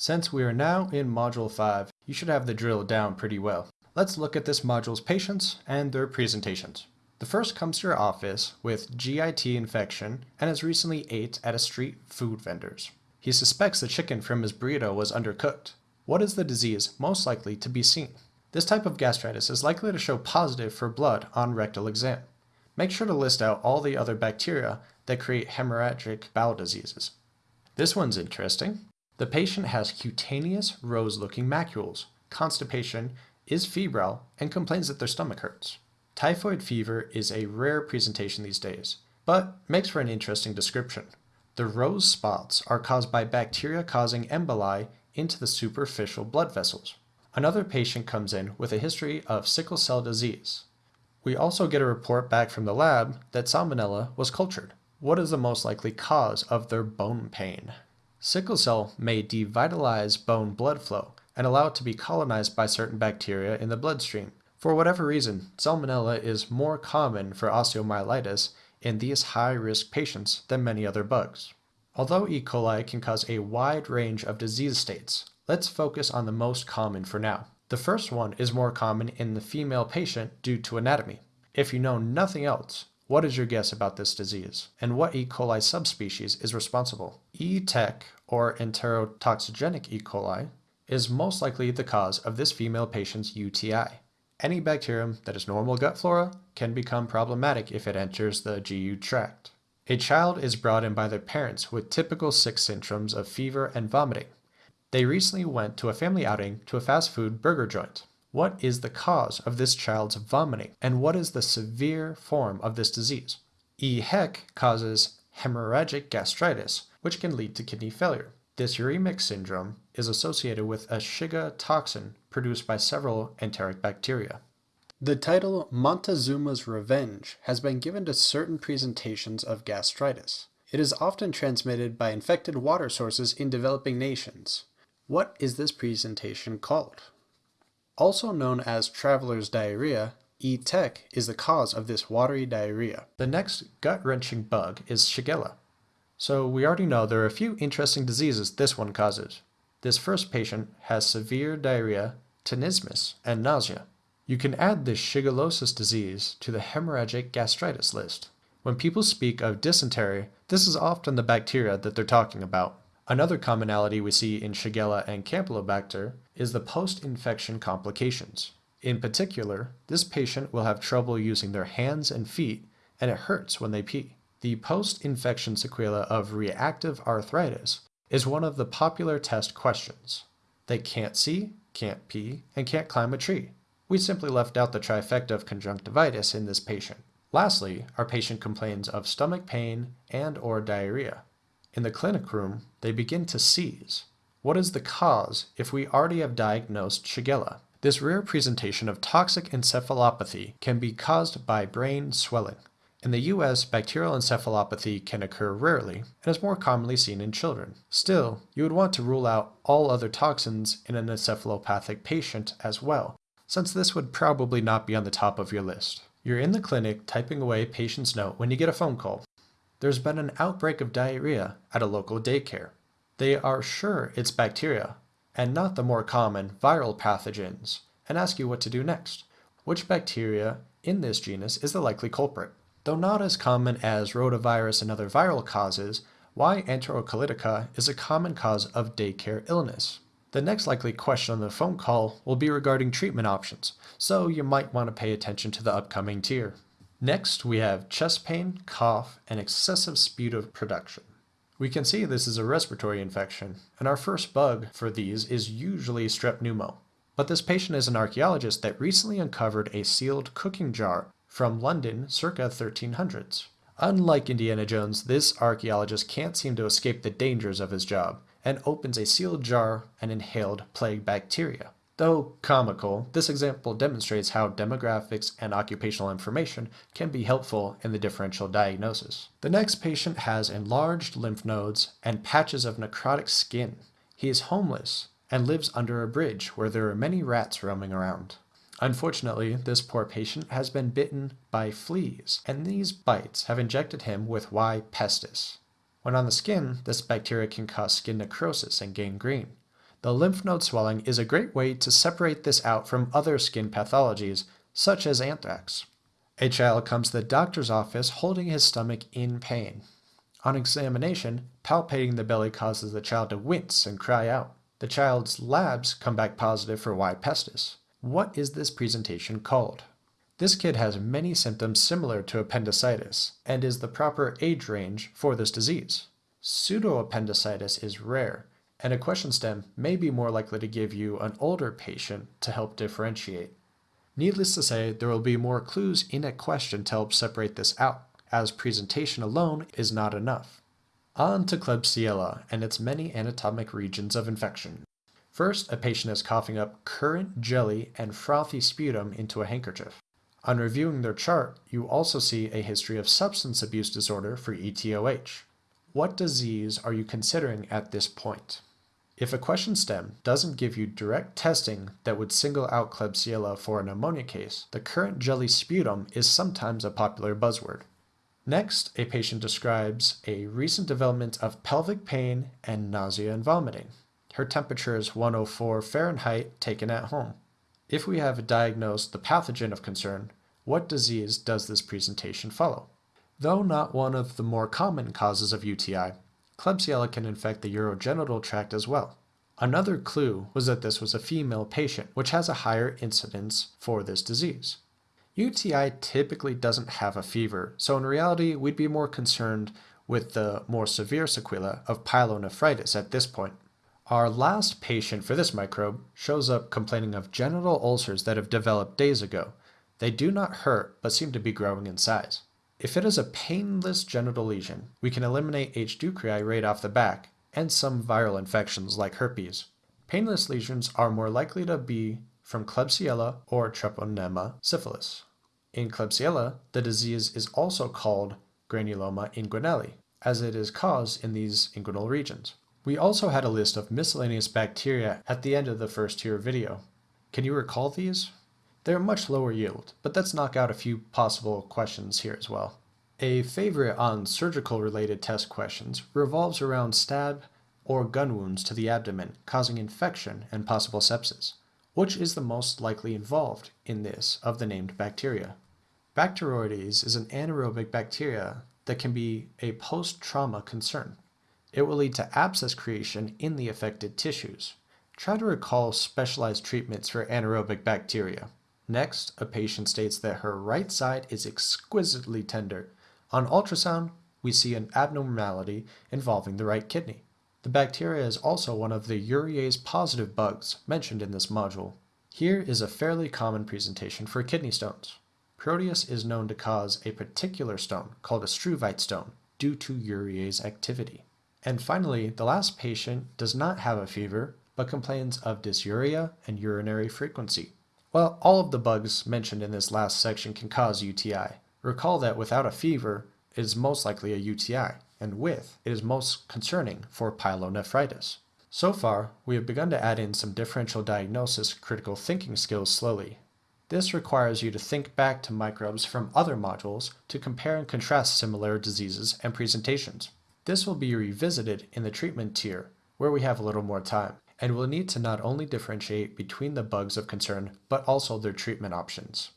Since we are now in Module 5, you should have the drill down pretty well. Let's look at this module's patients and their presentations. The first comes to your office with GIT infection and has recently ate at a street food vendor's. He suspects the chicken from his burrito was undercooked. What is the disease most likely to be seen? This type of gastritis is likely to show positive for blood on rectal exam. Make sure to list out all the other bacteria that create hemorrhagic bowel diseases. This one's interesting. The patient has cutaneous rose-looking macules, constipation, is febrile, and complains that their stomach hurts. Typhoid fever is a rare presentation these days, but makes for an interesting description. The rose spots are caused by bacteria causing emboli into the superficial blood vessels. Another patient comes in with a history of sickle cell disease. We also get a report back from the lab that salmonella was cultured. What is the most likely cause of their bone pain? Sickle cell may devitalize bone blood flow and allow it to be colonized by certain bacteria in the bloodstream. For whatever reason, salmonella is more common for osteomyelitis in these high-risk patients than many other bugs. Although E. coli can cause a wide range of disease states, let's focus on the most common for now. The first one is more common in the female patient due to anatomy. If you know nothing else, what is your guess about this disease, and what E. coli subspecies is responsible? E. tech, or enterotoxigenic E. coli, is most likely the cause of this female patient's UTI. Any bacterium that is normal gut flora can become problematic if it enters the GU tract. A child is brought in by their parents with typical sick syndromes of fever and vomiting. They recently went to a family outing to a fast food burger joint. What is the cause of this child's vomiting, and what is the severe form of this disease? E. HEC causes hemorrhagic gastritis, which can lead to kidney failure. This uremic syndrome is associated with a Shiga toxin produced by several enteric bacteria. The title Montezuma's Revenge has been given to certain presentations of gastritis. It is often transmitted by infected water sources in developing nations. What is this presentation called? Also known as traveler's diarrhea, ETEC is the cause of this watery diarrhea. The next gut-wrenching bug is Shigella. So we already know there are a few interesting diseases this one causes. This first patient has severe diarrhea, tenesmus, and nausea. You can add this shigellosis disease to the hemorrhagic gastritis list. When people speak of dysentery, this is often the bacteria that they're talking about. Another commonality we see in Shigella and Campylobacter is the post-infection complications. In particular, this patient will have trouble using their hands and feet, and it hurts when they pee. The post-infection sequela of reactive arthritis is one of the popular test questions. They can't see, can't pee, and can't climb a tree. We simply left out the trifecta of conjunctivitis in this patient. Lastly, our patient complains of stomach pain and or diarrhea. In the clinic room, they begin to seize. What is the cause if we already have diagnosed Shigella? This rare presentation of toxic encephalopathy can be caused by brain swelling. In the US, bacterial encephalopathy can occur rarely and is more commonly seen in children. Still, you would want to rule out all other toxins in an encephalopathic patient as well, since this would probably not be on the top of your list. You're in the clinic typing away patient's note when you get a phone call there's been an outbreak of diarrhea at a local daycare. They are sure it's bacteria, and not the more common viral pathogens, and ask you what to do next. Which bacteria in this genus is the likely culprit? Though not as common as rotavirus and other viral causes, Y. enterocolitica is a common cause of daycare illness. The next likely question on the phone call will be regarding treatment options, so you might want to pay attention to the upcoming tier. Next, we have chest pain, cough, and excessive sputum production. We can see this is a respiratory infection, and our first bug for these is usually strep pneumo. But this patient is an archaeologist that recently uncovered a sealed cooking jar from London circa 1300s. Unlike Indiana Jones, this archaeologist can't seem to escape the dangers of his job, and opens a sealed jar and inhaled plague bacteria. Though comical, this example demonstrates how demographics and occupational information can be helpful in the differential diagnosis. The next patient has enlarged lymph nodes and patches of necrotic skin. He is homeless and lives under a bridge where there are many rats roaming around. Unfortunately, this poor patient has been bitten by fleas, and these bites have injected him with Y. pestis. When on the skin, this bacteria can cause skin necrosis and gangrene. The lymph node swelling is a great way to separate this out from other skin pathologies, such as anthrax. A child comes to the doctor's office holding his stomach in pain. On examination, palpating the belly causes the child to wince and cry out. The child's labs come back positive for Y. pestis. What is this presentation called? This kid has many symptoms similar to appendicitis and is the proper age range for this disease. Pseudoappendicitis is rare, and a question stem may be more likely to give you an older patient to help differentiate. Needless to say, there will be more clues in a question to help separate this out, as presentation alone is not enough. On to Klebsiella and its many anatomic regions of infection. First, a patient is coughing up currant jelly and frothy sputum into a handkerchief. On reviewing their chart, you also see a history of substance abuse disorder for ETOH. What disease are you considering at this point? If a question stem doesn't give you direct testing that would single out Klebsiella for a pneumonia case, the currant jelly sputum is sometimes a popular buzzword. Next, a patient describes a recent development of pelvic pain and nausea and vomiting. Her temperature is 104 Fahrenheit taken at home. If we have diagnosed the pathogen of concern, what disease does this presentation follow? Though not one of the more common causes of UTI, Klebsiella can infect the urogenital tract as well. Another clue was that this was a female patient, which has a higher incidence for this disease. UTI typically doesn't have a fever, so in reality, we'd be more concerned with the more severe sequelae of pyelonephritis at this point. Our last patient for this microbe shows up complaining of genital ulcers that have developed days ago. They do not hurt, but seem to be growing in size. If it is a painless genital lesion, we can eliminate H. ducreyi right off the back, and some viral infections like herpes. Painless lesions are more likely to be from Klebsiella or Treponema syphilis. In Klebsiella, the disease is also called granuloma inguinale, as it is caused in these inguinal regions. We also had a list of miscellaneous bacteria at the end of the first tier video. Can you recall these? They're much lower yield, but let's knock out a few possible questions here as well. A favorite on surgical related test questions revolves around stab or gun wounds to the abdomen causing infection and possible sepsis. Which is the most likely involved in this of the named bacteria? Bacteroides is an anaerobic bacteria that can be a post-trauma concern. It will lead to abscess creation in the affected tissues. Try to recall specialized treatments for anaerobic bacteria. Next, a patient states that her right side is exquisitely tender. On ultrasound, we see an abnormality involving the right kidney. The bacteria is also one of the urease positive bugs mentioned in this module. Here is a fairly common presentation for kidney stones. Proteus is known to cause a particular stone called a struvite stone due to urease activity. And finally, the last patient does not have a fever, but complains of dysuria and urinary frequency. Well, all of the bugs mentioned in this last section can cause UTI. Recall that without a fever, it is most likely a UTI, and with, it is most concerning for pyelonephritis. So far, we have begun to add in some differential diagnosis critical thinking skills slowly. This requires you to think back to microbes from other modules to compare and contrast similar diseases and presentations. This will be revisited in the treatment tier, where we have a little more time and will need to not only differentiate between the bugs of concern, but also their treatment options.